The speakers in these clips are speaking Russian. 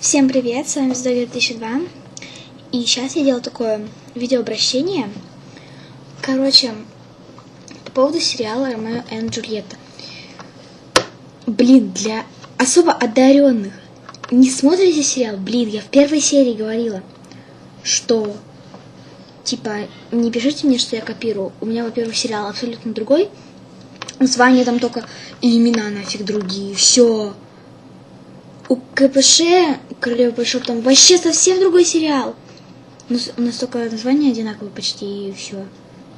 Всем привет, с вами Звезда 2002. И сейчас я делаю такое видеообращение. Короче, по поводу сериала Ромео и Джульетта. Блин, для особо одаренных. Не смотрите сериал? Блин, я в первой серии говорила, что типа не пишите мне, что я копирую. У меня, во-первых, сериал абсолютно другой. Названия там только и имена нафиг другие. Все. У КПШ, Королева Большого, там вообще совсем другой сериал. Но у нас только названия одинаковые почти и все.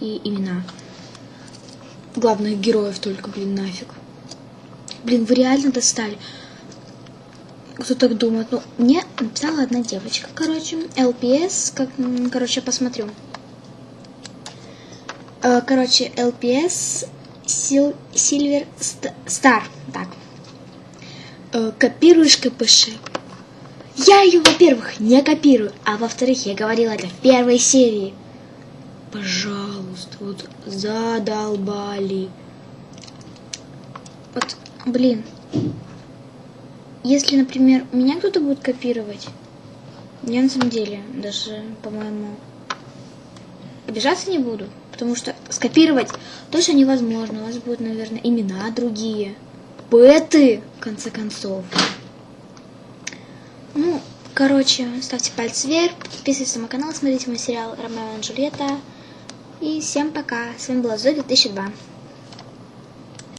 И имена. Главных героев только, блин, нафиг. Блин, вы реально достали. Кто так думает? Ну, мне написала одна девочка, короче, LPS, как, короче, посмотрю. Э, короче, Sil Silver Star, так. Э, копируешь КПШ. Я ее, во-первых, не копирую, а во-вторых, я говорила это в первой серии. Пожалуйста, вот задолбали. Вот, блин, если, например, меня кто-то будет копировать, я на самом деле даже, по-моему, обижаться не буду. Потому что скопировать точно невозможно. У вас будут, наверное, имена другие. Беты, в конце концов. Ну, короче, ставьте пальцы вверх, подписывайтесь на мой канал, смотрите мой сериал «Ромео и Джульетта». И всем пока. С вами была Зоя 2002.